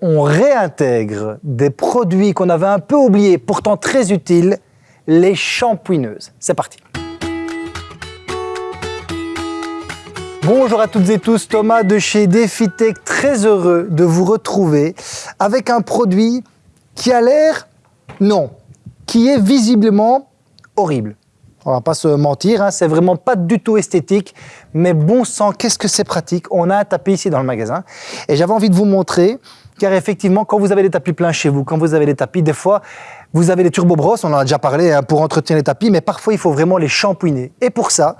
on réintègre des produits qu'on avait un peu oubliés, pourtant très utiles, les shampouineuses. C'est parti. Bonjour à toutes et tous, Thomas de chez DefiTech, très heureux de vous retrouver avec un produit qui a l'air, non, qui est visiblement horrible. On va pas se mentir, hein, c'est vraiment pas du tout esthétique, mais bon sang, qu'est-ce que c'est pratique? On a un tapis ici dans le magasin et j'avais envie de vous montrer car effectivement, quand vous avez des tapis pleins chez vous, quand vous avez des tapis, des fois, vous avez des turbo-brosses, on en a déjà parlé hein, pour entretenir les tapis, mais parfois, il faut vraiment les shampouiner. Et pour ça,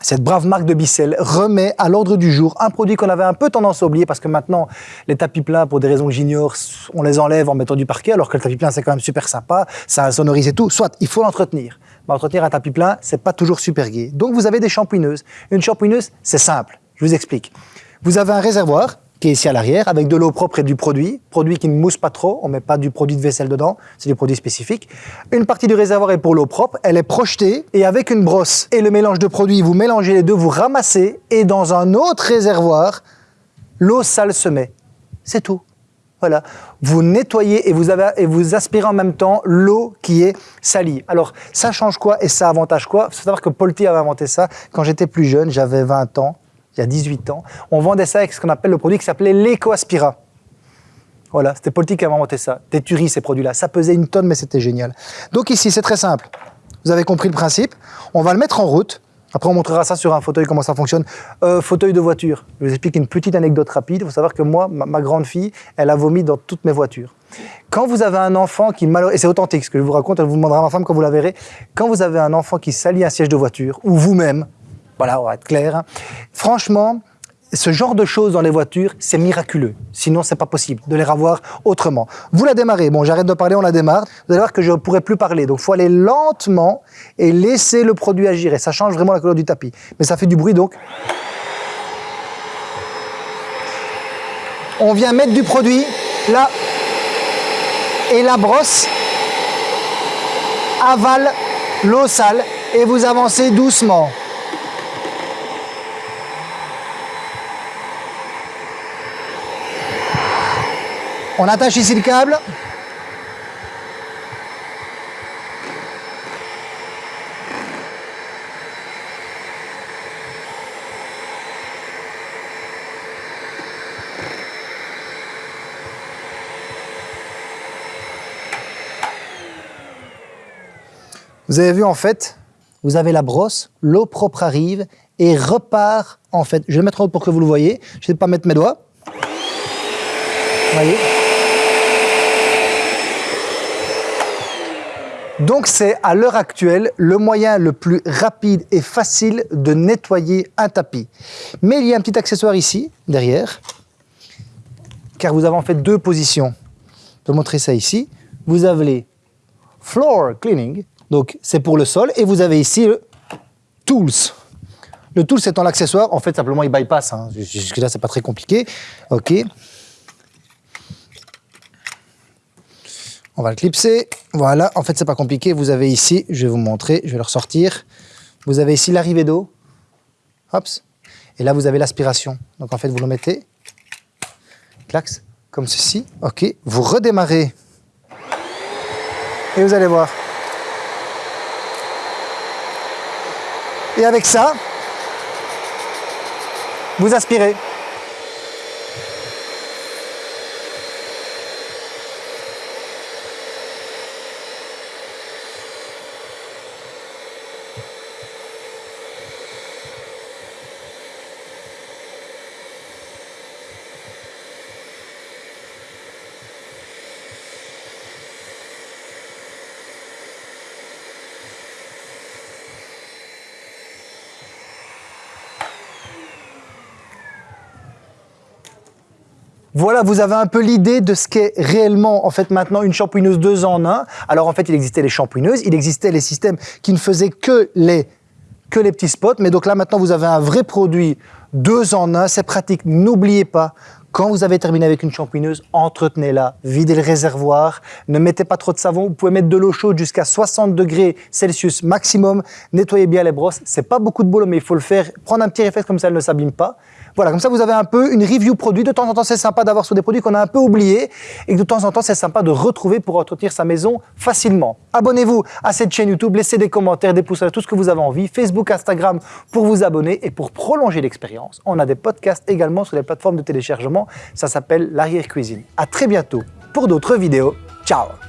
cette brave marque de Bissell remet à l'ordre du jour un produit qu'on avait un peu tendance à oublier parce que maintenant, les tapis plats, pour des raisons que j'ignore, on les enlève en mettant du parquet, alors que le tapis plein, c'est quand même super sympa, ça sonorise et tout. Soit, il faut l'entretenir. Mais entretenir un tapis plein, c'est pas toujours super gai. Donc, vous avez des shampouineuses. Une shampouineuse, c'est simple. Je vous explique. Vous avez un réservoir qui est ici à l'arrière, avec de l'eau propre et du produit, produit qui ne mousse pas trop, on met pas du produit de vaisselle dedans, c'est du produit spécifique. Une partie du réservoir est pour l'eau propre, elle est projetée, et avec une brosse et le mélange de produits, vous mélangez les deux, vous ramassez, et dans un autre réservoir, l'eau sale se met. C'est tout. Voilà. Vous nettoyez et vous, avez, et vous aspirez en même temps l'eau qui est salie. Alors, ça change quoi et ça avantage quoi? Il faut savoir que Paul avait inventé ça quand j'étais plus jeune, j'avais 20 ans il y a 18 ans, on vendait ça avec ce qu'on appelle le produit qui s'appelait l'Ecoaspira. Voilà, c'était politique qui avait inventé ça. Des tueries, ces produits-là. Ça pesait une tonne, mais c'était génial. Donc ici, c'est très simple. Vous avez compris le principe. On va le mettre en route. Après, on montrera ça sur un fauteuil, comment ça fonctionne. Euh, fauteuil de voiture. Je vous explique une petite anecdote rapide. Il faut savoir que moi, ma, grande fille, elle a vomi dans toutes mes voitures. Quand vous avez un enfant qui, et c'est authentique ce que je vous raconte, elle vous demandera ma femme quand vous la verrez, quand vous avez un enfant qui salit un siège de voiture, ou vous-même, voilà, on va être clair. Franchement, ce genre de choses dans les voitures, c'est miraculeux. Sinon, c'est pas possible de les revoir autrement. Vous la démarrez. Bon, j'arrête de parler, on la démarre. Vous allez voir que je ne pourrai plus parler. Donc, faut aller lentement et laisser le produit agir. Et ça change vraiment la couleur du tapis. Mais ça fait du bruit, donc. On vient mettre du produit là. Et la brosse avale l'eau sale et vous avancez doucement. On attache ici le câble. Vous avez vu en fait, vous avez la brosse, l'eau propre arrive et repart en fait. Je vais mettre en haut pour que vous le voyez. Je ne vais pas mettre mes doigts. Vous voyez Donc c'est à l'heure actuelle le moyen le plus rapide et facile de nettoyer un tapis. Mais il y a un petit accessoire ici, derrière, car vous avez en fait deux positions. Je vais montrer ça ici. Vous avez floor cleaning, donc c'est pour le sol, et vous avez ici le tools. Le tool c'est l'accessoire, en fait simplement il bypass, hein. jusque là c'est pas très compliqué. Ok. On va le clipser. Voilà, en fait, c'est pas compliqué. Vous avez ici, je vais vous montrer, je vais le ressortir. Vous avez ici l'arrivée d'eau. Hop. Et là, vous avez l'aspiration. Donc, en fait, vous le mettez. Clax, comme ceci. OK. Vous redémarrez. Et vous allez voir. Et avec ça, vous aspirez. Voilà, vous avez un peu l'idée de ce qu'est réellement en fait maintenant une shampouineuse deux en un. Alors en fait, il existait les shampouineuses, il existait les systèmes qui ne faisaient que les, que les petits spots. Mais donc là maintenant, vous avez un vrai produit deux en un, c'est pratique. N'oubliez pas, quand vous avez terminé avec une shampouineuse, entretenez-la, videz le réservoir, ne mettez pas trop de savon, vous pouvez mettre de l'eau chaude jusqu'à 60 degrés Celsius maximum, nettoyez bien les brosses, c'est pas beaucoup de boulot mais il faut le faire, prendre un petit réflexe comme ça elle ne s'abîme pas. Voilà, comme ça vous avez un peu une review produit. De temps en temps, c'est sympa d'avoir sur des produits qu'on a un peu oubliés et que de temps en temps, c'est sympa de retrouver pour entretenir sa maison facilement. Abonnez-vous à cette chaîne YouTube, laissez des commentaires, des pouces à tout ce que vous avez envie. Facebook, Instagram pour vous abonner et pour prolonger l'expérience. On a des podcasts également sur les plateformes de téléchargement. Ça s'appelle l'arrière cuisine. À très bientôt pour d'autres vidéos. Ciao